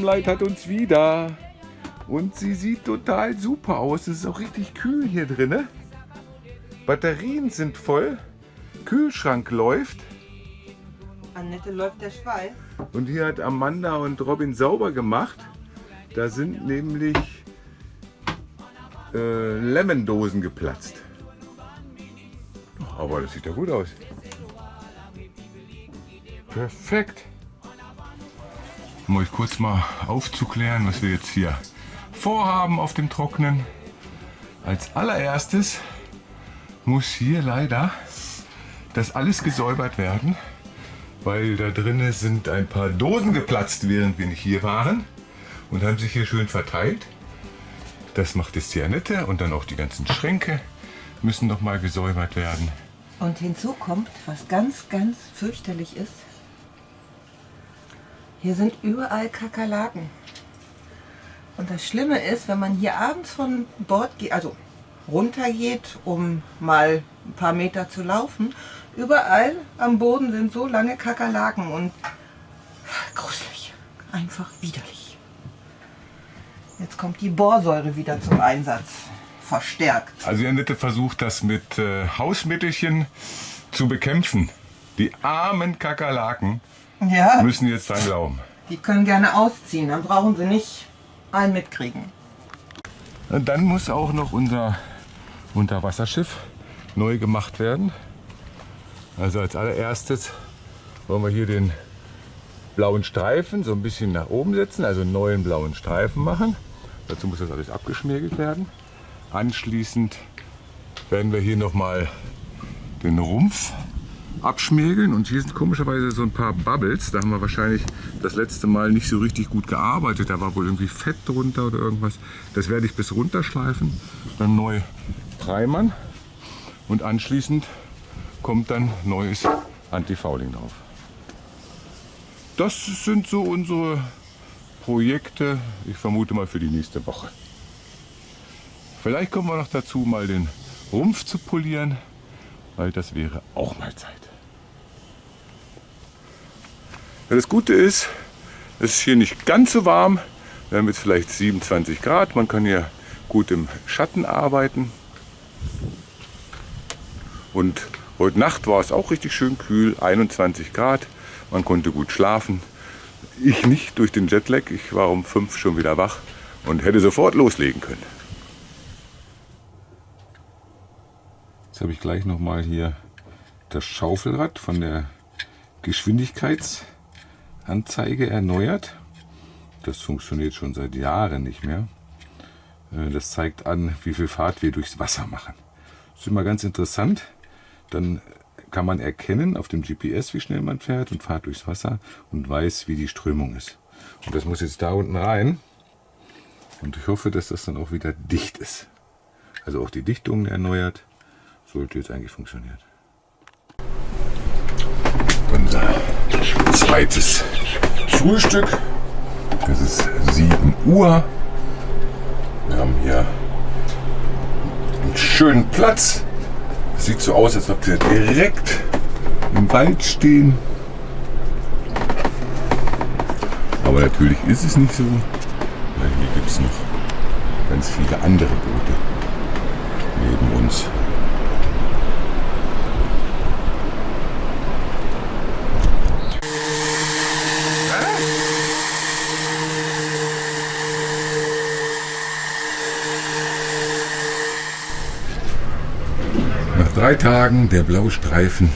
Limelight hat uns wieder. Und sie sieht total super aus. Es ist auch richtig kühl hier drin. Batterien sind voll. Kühlschrank läuft. Annette läuft der Schweiß. Und hier hat Amanda und Robin sauber gemacht. Da sind nämlich äh, Lemon-Dosen geplatzt. Aber das sieht ja gut aus. Perfekt. Um euch kurz mal aufzuklären, was wir jetzt hier vorhaben auf dem Trocknen. Als allererstes muss hier leider das alles gesäubert werden, weil da drinnen sind ein paar Dosen geplatzt, während wir nicht hier waren und haben sich hier schön verteilt. Das macht es sehr nette und dann auch die ganzen Schränke müssen noch mal gesäubert werden. Und hinzu kommt, was ganz, ganz fürchterlich ist. Hier sind überall Kakerlaken. Und das Schlimme ist, wenn man hier abends von Bord geht, also runter geht, um mal ein paar Meter zu laufen, überall am Boden sind so lange Kakerlaken und gruselig, einfach widerlich. Jetzt kommt die Borsäure wieder zum Einsatz, verstärkt. Also Janette versucht das mit äh, Hausmittelchen zu bekämpfen. Die armen Kakerlaken Ja, müssen jetzt dran glauben. die können gerne ausziehen, dann brauchen sie nicht einen mitkriegen. Und dann muss auch noch unser Unterwasserschiff neu gemacht werden. Also als allererstes wollen wir hier den blauen Streifen so ein bisschen nach oben setzen, also einen neuen blauen Streifen machen. Dazu muss das alles abgeschmirgelt werden. Anschließend werden wir hier nochmal den Rumpf abschmirgeln und hier sind komischerweise so ein paar Bubbles. Da haben wir wahrscheinlich das letzte Mal nicht so richtig gut gearbeitet. Da war wohl irgendwie Fett drunter oder irgendwas. Das werde ich bis runterschleifen, dann neu primern und anschließend kommt dann neues Anti-Fouling drauf. Das sind so unsere Projekte, ich vermute mal für die nächste Woche. Vielleicht kommen wir noch dazu, mal den Rumpf zu polieren, weil das wäre auch mal Zeit. Ja, das Gute ist, es ist hier nicht ganz so warm. Wir haben jetzt vielleicht 27 Grad. Man kann hier gut im Schatten arbeiten. Und heute Nacht war es auch richtig schön kühl, 21 Grad. Man konnte gut schlafen. Ich nicht durch den Jetlag. Ich war um 5 schon wieder wach und hätte sofort loslegen können. Jetzt habe ich gleich noch mal hier das Schaufelrad von der Geschwindigkeitsanzeige erneuert. Das funktioniert schon seit Jahren nicht mehr. Äh, Das zeigt an, wie viel Fahrt wir durchs Wasser machen. Das ist immer ganz interessant. Dann kann man erkennen auf dem GPS, wie schnell man fährt und fährt durchs Wasser und weiß, wie die Strömung ist. Und das muss jetzt da unten rein. Und ich hoffe, dass das dann auch wieder dicht ist. Also auch die Dichtung erneuert. Sollte jetzt eigentlich funktionieren. Unser zweites Frühstück. Es ist 7 Uhr. Wir haben hier einen schönen Platz. Es sieht so aus, als ob wir direkt im Wald stehen. Aber natürlich ist es nicht so, weil hier gibt es noch ganz viele andere Boote neben uns. Drei Tagen, der blaue Streifen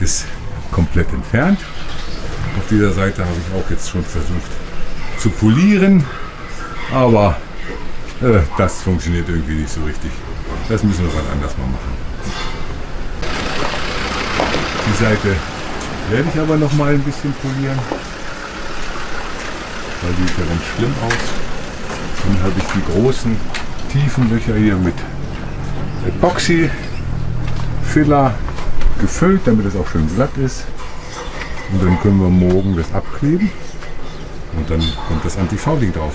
ist komplett entfernt. Auf dieser Seite habe ich auch jetzt schon versucht zu polieren, aber äh, das funktioniert irgendwie nicht so richtig. Das müssen wir wann anders mal machen. Die Seite werde ich aber noch mal ein bisschen polieren, weil die sieht ja ganz schlimm aus. Dann habe ich die großen tiefen Löcher hier mit Epoxy Filler gefüllt, damit es auch schön glatt ist. Und dann können wir morgen das abkleben und dann kommt das Antifouling drauf.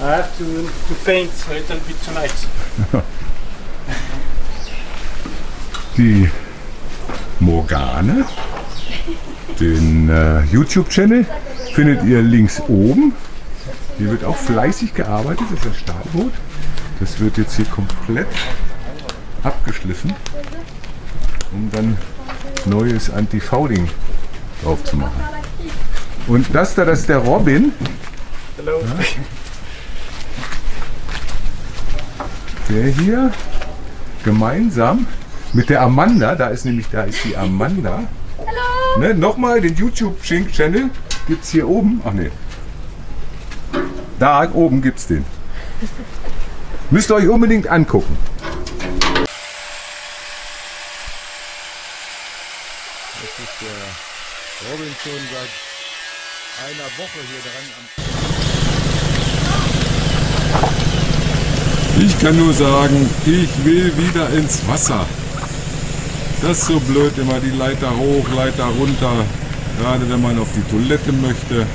I have to, to paint a little bit tonight. Die Morgane, den äh, YouTube-Channel, findet ihr links oben. Hier wird auch fleißig gearbeitet, das ist ein Stahlboot. Das wird jetzt hier komplett abgeschliffen, um dann neues Anti-Fouling drauf zu machen. Und das da, das ist der Robin. Hello. der hier gemeinsam mit der Amanda, da ist nämlich, da ist die Amanda. Hallo! Ne, Nochmal den YouTube-Channel gibt es hier oben. Ach nee. Da oben gibt es den. Müsst ihr euch unbedingt angucken. Das ist der Robin schon seit einer Woche hier dran am Ich kann nur sagen, ich will wieder ins Wasser. Das ist so blöd, immer die Leiter hoch, Leiter runter. Gerade wenn man auf die Toilette möchte.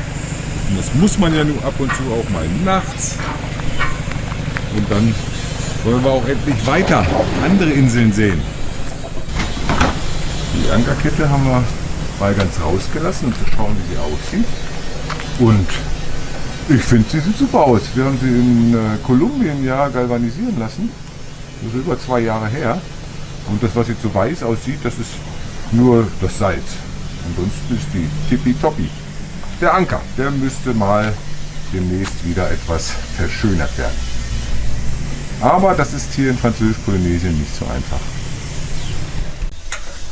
Und das muss man ja nur ab und zu auch mal nachts. Und dann wollen wir auch endlich weiter andere Inseln sehen. Die Ankerkette haben wir mal ganz rausgelassen und wir schauen, wie sie aussieht. Und ich finde, sie sieht super aus. Wir haben sie in äh, Kolumbien ja galvanisieren lassen. Das ist über zwei Jahre her. Und das, was jetzt so weiß aussieht, das ist nur das Salz. Ansonsten ist die tippitoppi. Der Anker, der müsste mal demnächst wieder etwas verschönert werden. Aber das ist hier in Französisch-Polynesien nicht so einfach.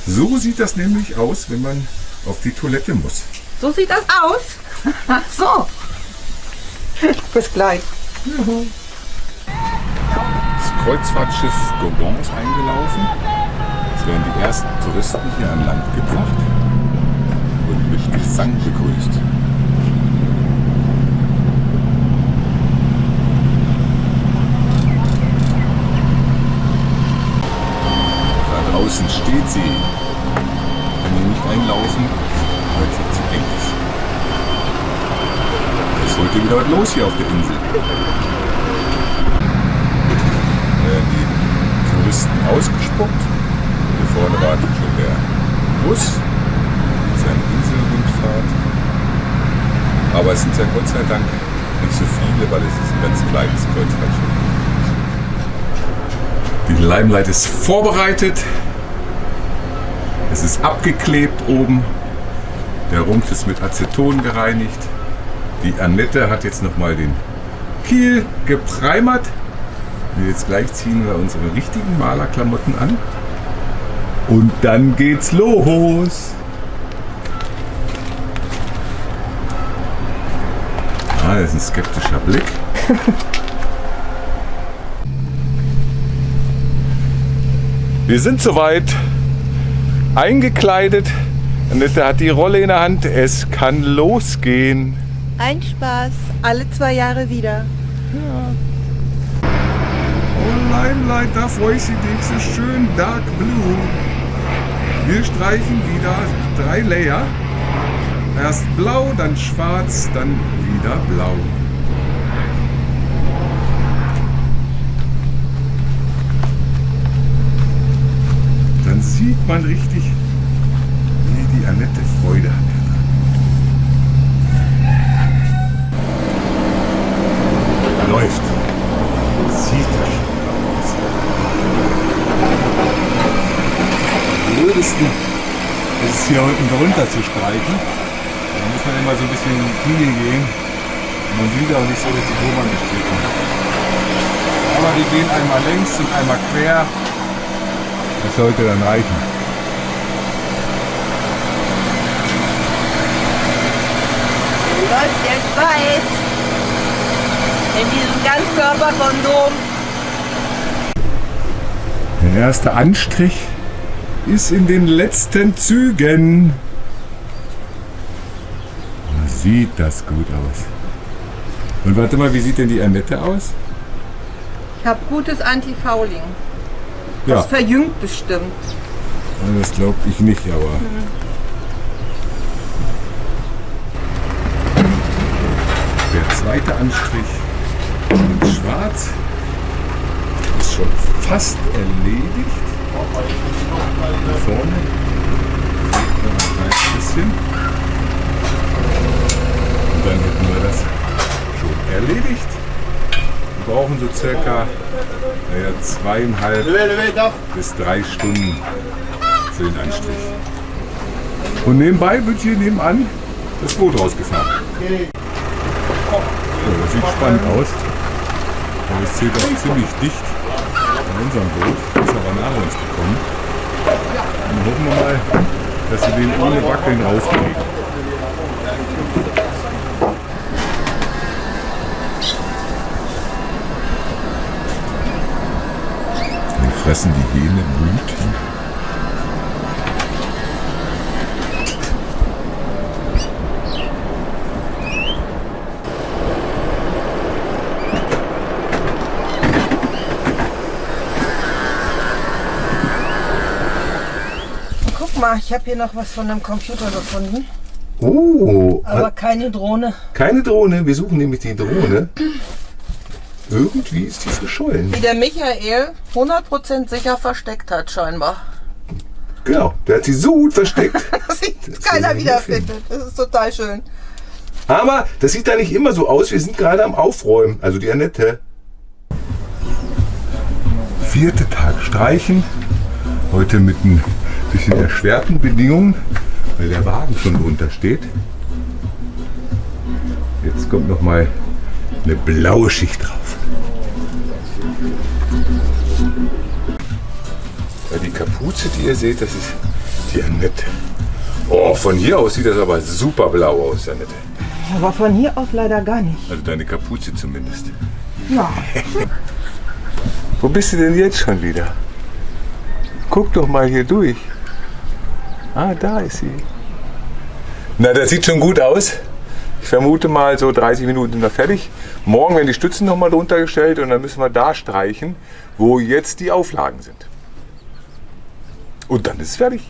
So sieht das nämlich aus, wenn man auf die Toilette muss. So sieht das aus. Ach so. Bis gleich. Das Kreuzfahrtschiff Gordon ist eingelaufen. Es werden die ersten Touristen hier an Land gebracht und mit Gesang begrüßt. Da draußen steht sie. Kann hier nicht einlaufen, weil sie zu eng ist. Es ist heute wieder was los hier auf der Insel. werden die Touristen ausgespuckt. Hier vorne wartet schon der Bus mit seiner Inselrundfahrt. Aber es sind ja Gott sei Dank nicht so viele, weil es ist ein ganz kleines Kreuzfahrtschiff. Die Limelight ist vorbereitet. Es ist abgeklebt oben. Der Rumpf ist mit Aceton gereinigt. Die Annette hat jetzt nochmal den Kiel gepreimert. Und jetzt gleich ziehen wir unsere richtigen Malerklamotten an. Und dann geht's los. Ah, das ist ein skeptischer Blick. Wir sind soweit eingekleidet. Annette hat die Rolle in der Hand. Es kann losgehen. Ein Spaß. Alle zwei Jahre wieder. Oh Limelight, da freue ich mich so schön Dark Blue. Wir streichen wieder drei Layer. Erst blau, dann schwarz, dann wieder blau. Sieht man richtig, wie die Annette Freude hat. Läuft. Sieht das schon aus. Am blödesten ist es hier unten drunter zu streichen. Da muss man immer so ein bisschen in die Knie gehen. Man sieht auch nicht so richtig, wo man gestrichen hat. Aber wir gehen einmal längs und einmal quer. Das sollte dann reichen. Läuft jetzt weit. In diesem Ganzkörperkondom. Der erste Anstrich ist in den letzten Zügen. Sieht das gut aus. Und warte mal, wie sieht denn die Annette aus? Ich habe gutes Anti-Fouling. Ja, Das verjüngt bestimmt. das glaube ich nicht, aber. Der zweite Anstrich Draht ist schon fast erledigt. Vorne ein bisschen. Und dann hätten wir das schon erledigt. Wir brauchen so circa naja, zweieinhalb bis drei Stunden für den Anstrich. Und nebenbei wird hier nebenan das Boot rausgefahren. So, das sieht spannend aus. Aber es zählt auch ziemlich dicht an unserem Boot. Ist aber nach uns gekommen. Dann hoffen wir mal, dass wir den ohne Wackeln rauskriegen. Dann fressen die Hähne Blut. Guck mal, ich habe hier noch was von einem Computer gefunden. Oh, Aber keine Drohne. keine Drohne. Wir suchen nämlich die Drohne. Irgendwie ist die verschollen. Die der Michael 100% sicher versteckt hat, scheinbar. Genau, der hat sie so gut versteckt. Dass sie Das keiner wiederfindet. Das ist total schön. Aber das sieht da nicht immer so aus. Wir sind gerade am Aufräumen. Also die Annette. Vierte Tag streichen. Heute mit ein bisschen erschwerten Bedingungen, weil der Wagen schon drunter steht. Jetzt kommt noch mal eine blaue Schicht drauf. Ja, die Kapuze, die ihr seht, das ist die Annette. Oh, von hier aus sieht das aber super blau aus, Annette. Aber von hier aus leider gar nicht. Also deine Kapuze zumindest. Ja. Wo bist du denn jetzt schon wieder? Guck doch mal hier durch. Ah, da ist sie. Na, das sieht schon gut aus. Ich vermute mal, so 30 Minuten sind wir fertig. Morgen werden die Stützen nochmal drunter gestellt und dann müssen wir da streichen, wo jetzt die Auflagen sind. Und dann ist es fertig.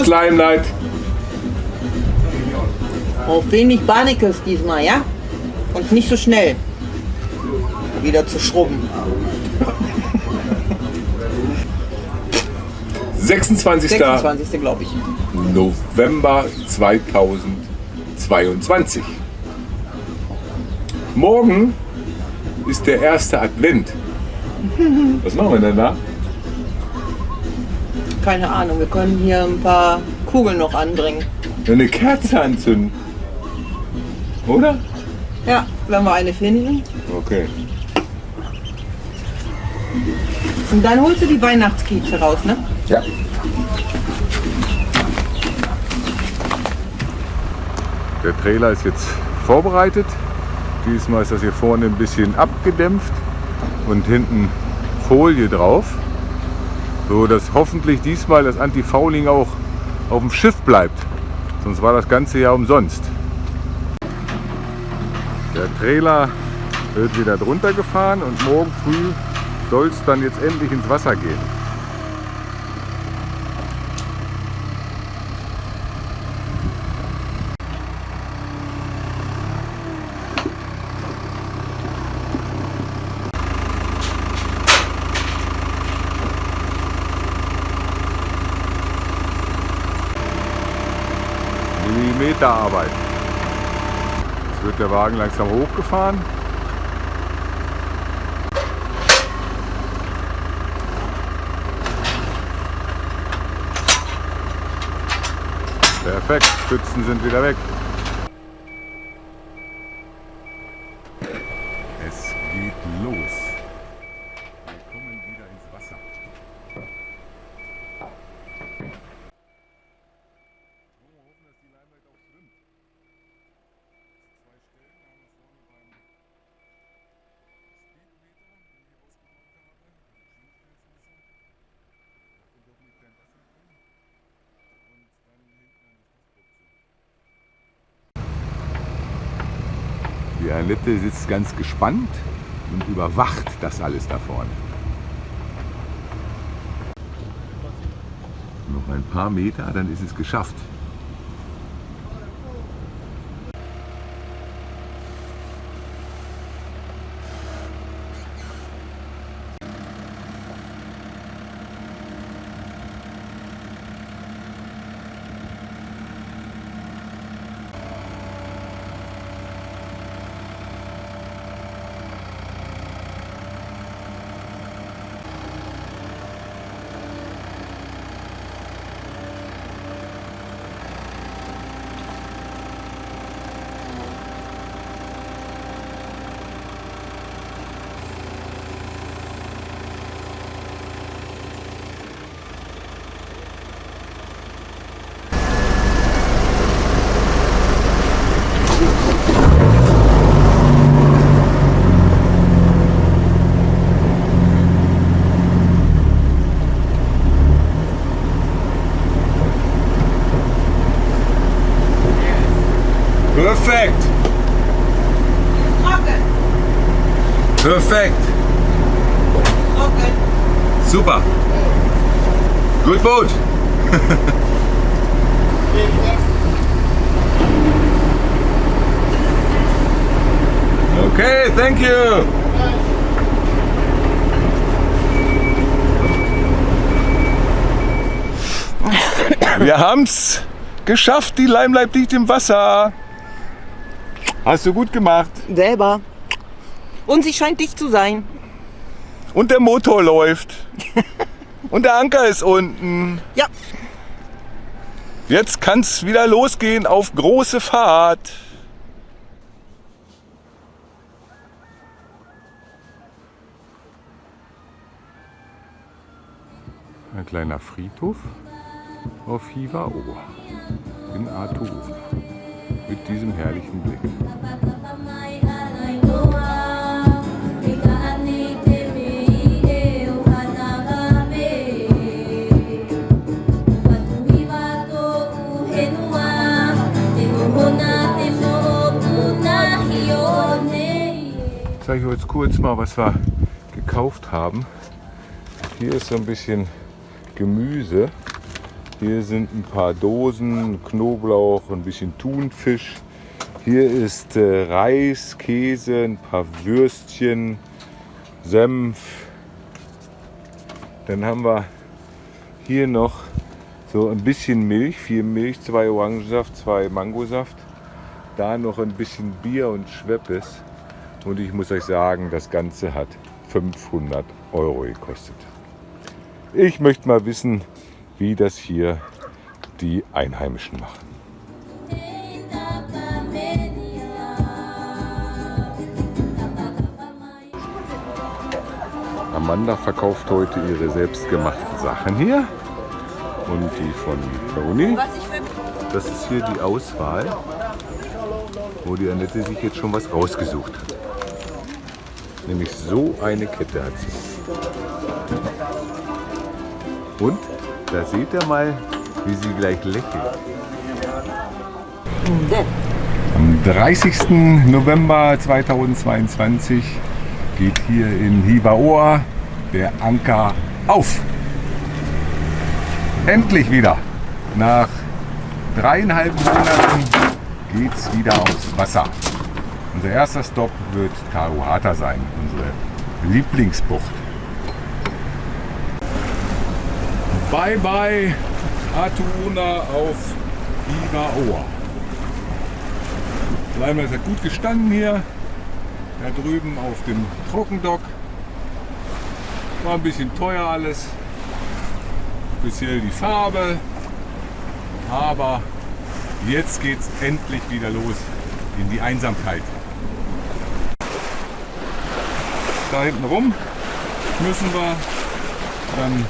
Prost, Limelight! Auf wenig Barnikes diesmal, ja? Und nicht so schnell. Wieder zu schrubben. 26. 26. glaube ich. November 2022. Morgen ist der erste Advent. Was machen wir denn da? Keine Ahnung, wir können hier ein paar Kugeln noch anbringen. Eine Kerze anzünden. Oder? Ja, wenn wir eine finden. Okay. Und dann holst du die Weihnachtskekse raus, ne? Ja. Der Trailer ist jetzt vorbereitet. Diesmal ist das hier vorne ein bisschen abgedämpft und hinten Folie drauf. So dass hoffentlich diesmal das Anti-Fouling auch auf dem Schiff bleibt. Sonst war das Ganze ja umsonst. Der Trailer wird wieder drunter gefahren und morgen früh soll es dann jetzt endlich ins Wasser gehen. Schachterarbeit. Jetzt wird der Wagen langsam hochgefahren. Perfekt, Stützen sind wieder weg. Es geht los. Wir kommen wieder ins Wasser. Wollen wir hoffen, dass die Leinwand auch schwimmt. Zwei Stellen haben wir vorne beim Speedometer, den ich ausgebaut habe, Geschwindigkeitsmesser. Da kommt hoffentlich kein Wasser drin. Und dann hinten an das Fassboxen. Die Annette sitzt ganz gespannt und überwacht das alles da vorne. Noch ein paar Meter, dann ist es geschafft. Perfekt! Trocken, Perfekt! trocken. Super! Gut Boot! Okay, thank you! Wir haben's geschafft, die Leim bleibt nicht im Wasser. Hast du gut gemacht. Selber. Und sie scheint dicht zu sein. Und der Motor läuft. Und der Anker ist unten. Ja, Jetzt kann's wieder losgehen auf große Fahrt. Ein kleiner Friedhof auf Hiva-O in Artusen mit diesem herrlichen Blick. Ich zeige euch jetzt kurz mal, was wir gekauft haben. Hier ist so ein bisschen Gemüse. Hier sind ein paar Dosen, Knoblauch, ein bisschen Thunfisch. Hier ist äh, Reis, Käse, ein paar Würstchen, Senf. Dann haben wir hier noch so ein bisschen Milch, viel Milch, zwei Orangensaft, zwei Mangosaft. Da noch ein bisschen Bier und Schweppes. Und ich muss euch sagen, das Ganze hat 500 Euro gekostet. Ich möchte mal wissen, wie das hier die Einheimischen machen. Amanda verkauft heute ihre selbstgemachten Sachen hier. Und die von Toni. Das ist hier die Auswahl, wo die Annette sich jetzt schon was rausgesucht hat. Nämlich so eine Kette hat sie. Und da seht ihr mal, wie sie gleich lächelt. Am 30. November 2022 geht hier in Hivaoa der Anker auf. Endlich wieder. Nach dreieinhalb Monaten geht's wieder aufs Wasser. Unser erster Stopp wird Taruhata sein, unsere Lieblingsbucht. Bye bye Atuna auf Hivaoa. Daimler hat gut gestanden hier. Da drüben auf dem Trockendock. War ein bisschen teuer alles. Speziell die Farbe. Aber jetzt geht es endlich wieder los in die Einsamkeit. Da hinten rum müssen wir dann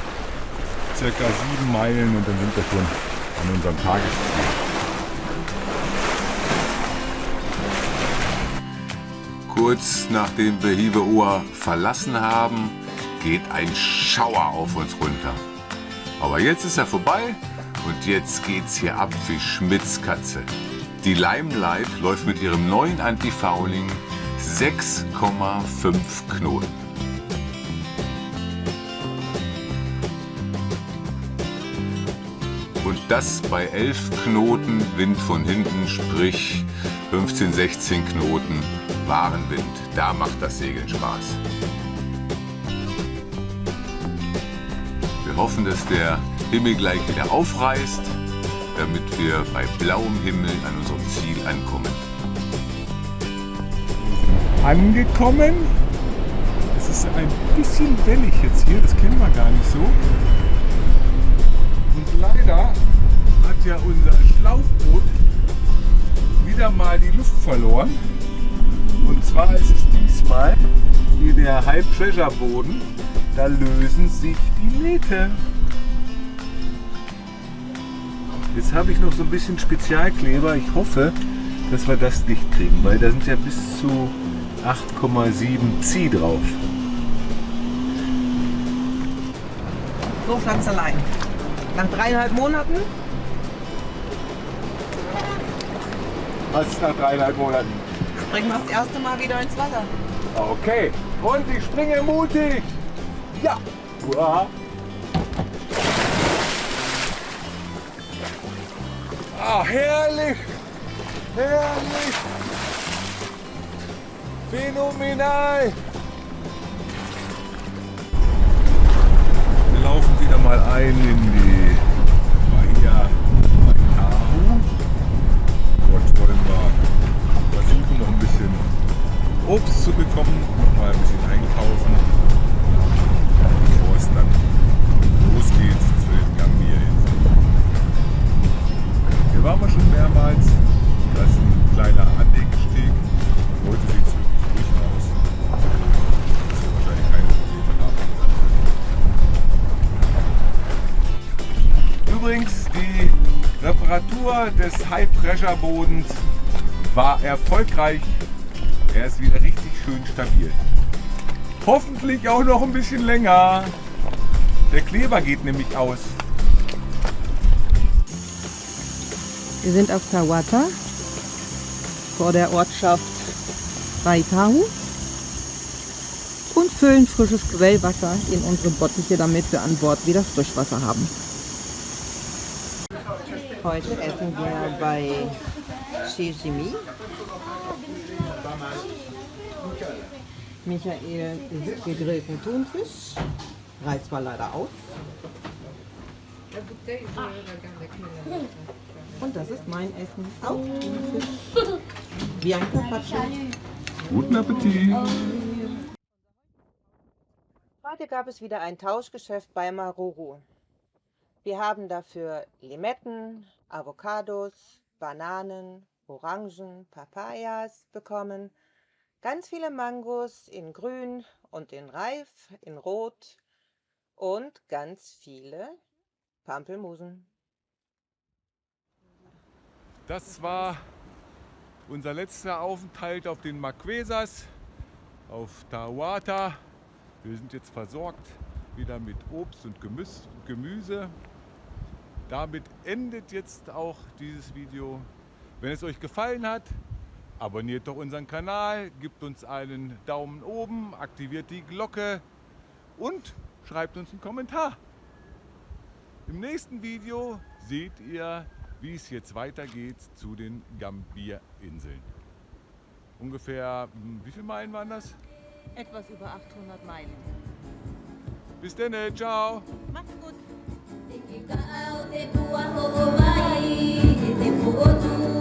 circa sieben Meilen und dann sind wir schon an unserem Tagesziel. Kurz nachdem wir Hiveoa verlassen haben, geht ein Schauer auf uns runter. Aber jetzt ist er vorbei und jetzt geht's hier ab wie Schmitz Katze. Die Limelight läuft mit ihrem neuen Antifouling 6,5 Knoten. Und das bei 11 Knoten Wind von hinten, sprich 15, 16 Knoten Warenwind. Da macht das Segeln Spaß. Wir hoffen, dass der Himmel gleich wieder aufreißt, damit wir bei blauem Himmel an unserem Ziel ankommen. Angekommen. Es ist ein bisschen wellig jetzt hier, das kennen wir gar nicht so. Und leider hat ja unser Schlauchboot wieder mal die Luft verloren. Und zwar ist es diesmal hier der High Pressure Boden. Da lösen sich die Nähte. Jetzt habe ich noch so ein bisschen Spezialkleber. Ich hoffe, dass wir das dicht kriegen, weil da sind ja bis zu 8,7 Zi drauf. So Pflanzeleien. Nach dreieinhalb Monaten Was ist nach dreieinhalb Monaten? springen wir das erste Mal wieder ins Wasser. Okay. Und ich springe mutig. Ja. Uah. Ah, herrlich. Herrlich. Phänomenal. Wir laufen wieder mal ein in die Bahia Maitahu. Dort wollen wir versuchen, noch ein bisschen Obst zu bekommen, noch mal ein bisschen einkaufen, bevor es dann losgeht zu den Gambia-Inseln. Hier waren wir schon mehrmals. Das ist ein kleiner Anlegesteg. Heute sieht es Übrigens, die Reparatur des High-Pressure-Bodens war erfolgreich. Er ist wieder richtig schön stabil. Hoffentlich auch noch ein bisschen länger. Der Kleber geht nämlich aus. Wir sind auf Tawata vor der Ortschaft Waitahu und füllen frisches Quellwasser in unsere Bottiche, damit wir an Bord wieder Frischwasser haben. Heute essen wir bei Shishimi. Michael isst gegrillten Thunfisch. Reißt zwar leider aus. Und das ist mein Essen. Auch Thunfisch. Wie ein Carpaccio. Guten Appetit! Heute gab es wieder ein Tauschgeschäft bei Maruru. Wir haben dafür Limetten, Avocados, Bananen, Orangen, Papayas bekommen. Ganz viele Mangos in grün und in reif, in rot und ganz viele Pampelmusen. Das war unser letzter Aufenthalt auf den Marquesas, auf Tawata. Wir sind jetzt versorgt wieder mit Obst und Gemüs- Gemüse. Damit endet jetzt auch dieses Video. Wenn es euch gefallen hat, abonniert doch unseren Kanal, gebt uns einen Daumen oben, aktiviert die Glocke und schreibt uns einen Kommentar. Im nächsten Video seht ihr, wie es jetzt weitergeht zu den Gambier-Inseln. Ungefähr, hm, wie viele Meilen waren das? Etwas über 800 Meilen. Bis dann, ciao! Macht's gut! Ka au te pua ho'owai, e te po'otu.